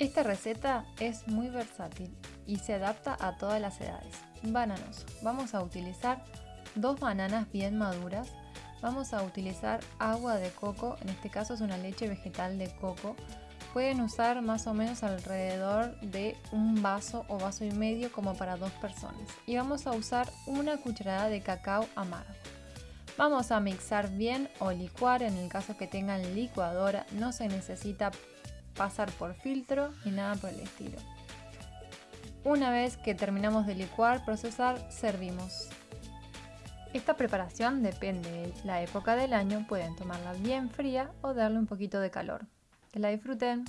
Esta receta es muy versátil y se adapta a todas las edades. Bananos. Vamos a utilizar dos bananas bien maduras. Vamos a utilizar agua de coco, en este caso es una leche vegetal de coco. Pueden usar más o menos alrededor de un vaso o vaso y medio como para dos personas. Y vamos a usar una cucharada de cacao amargo. Vamos a mixar bien o licuar en el caso que tengan licuadora. No se necesita pasar por filtro ni nada por el estilo. Una vez que terminamos de licuar, procesar, servimos. Esta preparación depende de la época del año, pueden tomarla bien fría o darle un poquito de calor. Que la disfruten.